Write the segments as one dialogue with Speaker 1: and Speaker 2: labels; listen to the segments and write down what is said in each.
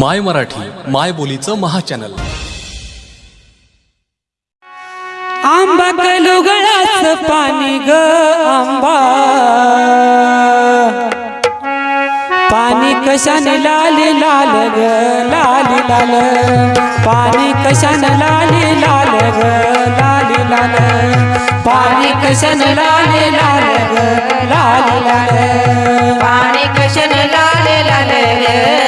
Speaker 1: माय मराठी माय बोलीचं महाचॅनल.
Speaker 2: आंबा कलुगळाच पाणी ग आंबा. पाणी कशाने लाल लाल ग लाल लाल. पाणी कशाने लाल लाल ग लाल लाल. पाणी कशाने लाल लाल ग लाल लाल.
Speaker 3: पाणी कशाने लाल लाल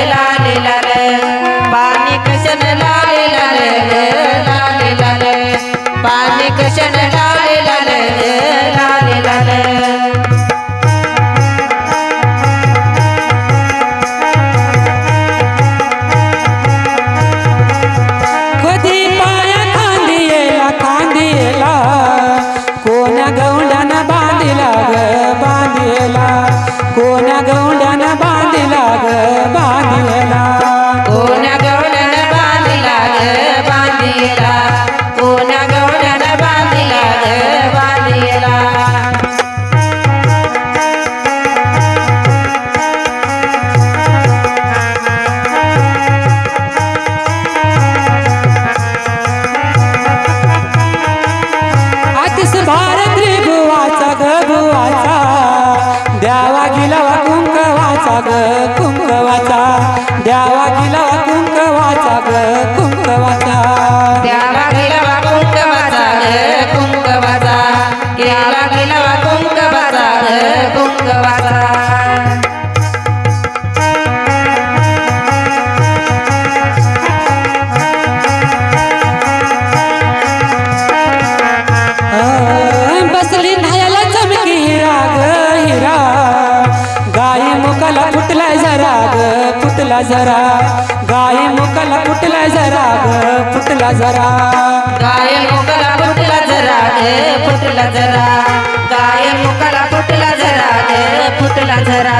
Speaker 2: द्यावा
Speaker 3: गेला
Speaker 2: जरा. गाई मुकाला फुटला जरा ग फुटला जरा.
Speaker 3: गाय मुकला फुटला जरा ग फुटला जरा. गाय मुकला फुटला जरा ग फुटला जरा.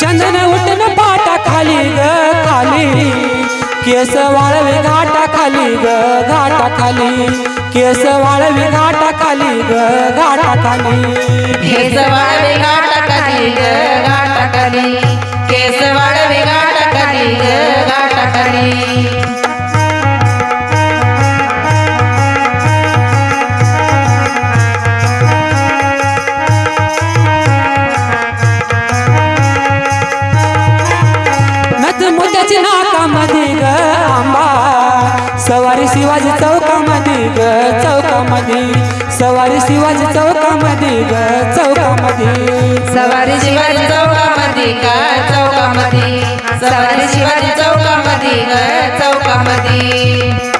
Speaker 2: चंदन उठन पाटा खाली ग खाली. केस वाळवी घाटा खाली ग घाटा खाली. केस वाळवी घाटाखाली ग घाटाखाली.
Speaker 3: केस वाळवी घाटाखाली ग घाटाखाली. केस वाळवी घाटाखाली ग
Speaker 2: ग चौकामध्ये. सवारी शिवाजी चौकामध्ये ग चौकामध्ये. सवारी शिवाजी चौकामध्ये ग चौकामध्ये?
Speaker 3: सवारी शिवाजी चौकामध्ये
Speaker 2: ग चौकामध्ये.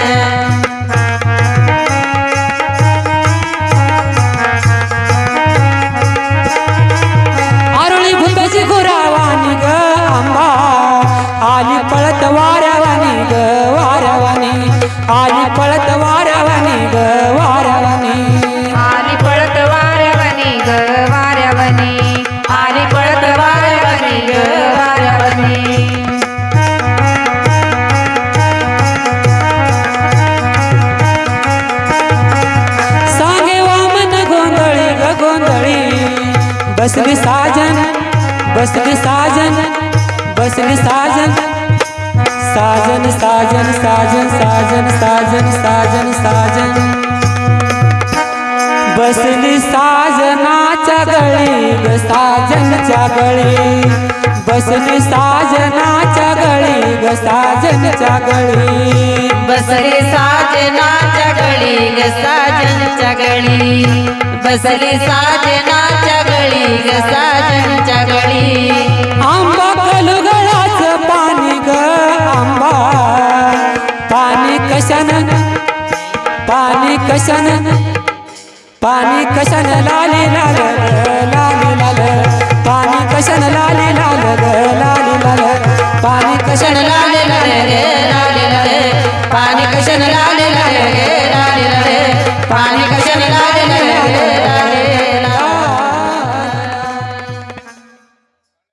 Speaker 2: बसली साजन साजन साजन साजन साजन साजन साजन साजन. बसली साजनाच्या गळी साजनच्या गळी. बसली साजनाच्या गळी ग साजनच्या गळी.
Speaker 3: बसली साजनाच्या गळी ग साजनच्या गळी. बसली साजनाच्या गळी ग साजनच्या गळी.
Speaker 2: कशन पाणी कशन लाली लाल लाली लाल पाणी कशन लाली लाल लाली लाल पाणी कशन लाली लाल लाली
Speaker 3: लाल